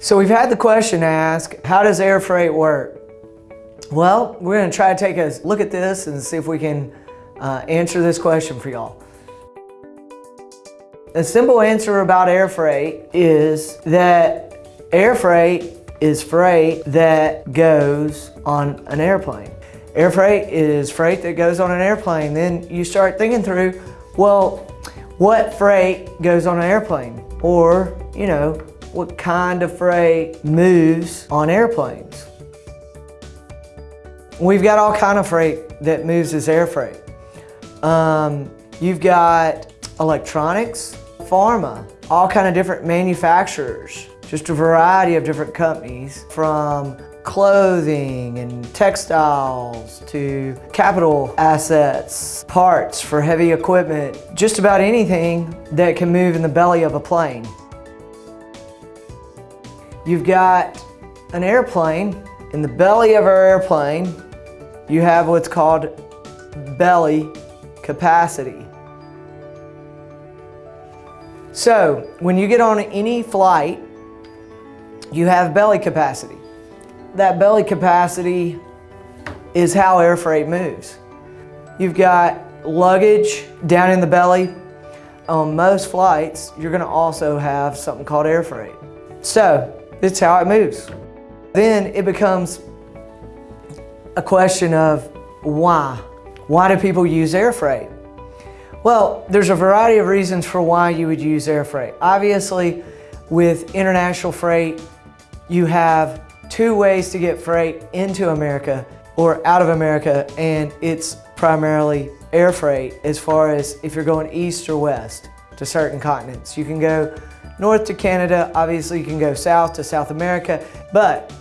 So we've had the question asked, how does air freight work? Well, we're gonna try to take a look at this and see if we can uh, answer this question for y'all. A simple answer about air freight is that air freight is freight that goes on an airplane. Air freight is freight that goes on an airplane. Then you start thinking through, well, what freight goes on an airplane? Or, you know, what kind of freight moves on airplanes? We've got all kind of freight that moves as air freight. Um, you've got electronics, pharma, all kind of different manufacturers, just a variety of different companies from clothing and textiles to capital assets, parts for heavy equipment, just about anything that can move in the belly of a plane. You've got an airplane. In the belly of our airplane, you have what's called belly capacity. So when you get on any flight, you have belly capacity. That belly capacity is how air freight moves. You've got luggage down in the belly. On most flights, you're gonna also have something called air freight. So it's how it moves. Then it becomes a question of why. Why do people use air freight? Well, there's a variety of reasons for why you would use air freight. Obviously, with international freight, you have two ways to get freight into America or out of America, and it's primarily air freight as far as if you're going east or west to certain continents. You can go north to Canada, obviously you can go south to South America, but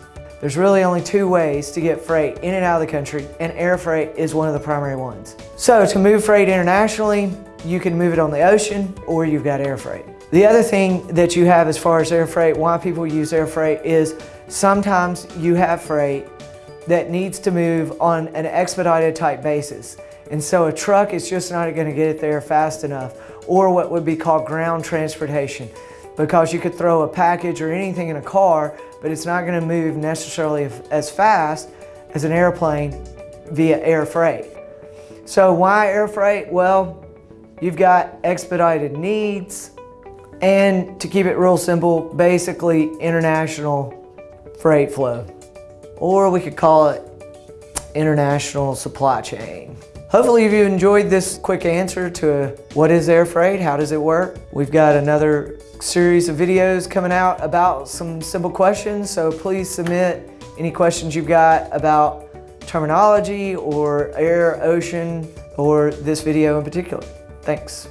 there's really only two ways to get freight in and out of the country, and air freight is one of the primary ones. So to move freight internationally, you can move it on the ocean or you've got air freight. The other thing that you have as far as air freight, why people use air freight is sometimes you have freight that needs to move on an expedited type basis. And so a truck is just not gonna get it there fast enough or what would be called ground transportation because you could throw a package or anything in a car, but it's not gonna move necessarily as fast as an airplane via air freight. So why air freight? Well, you've got expedited needs, and to keep it real simple, basically international freight flow. Or we could call it international supply chain. Hopefully you enjoyed this quick answer to what is air freight, how does it work. We've got another series of videos coming out about some simple questions, so please submit any questions you've got about terminology or air, ocean, or this video in particular. Thanks.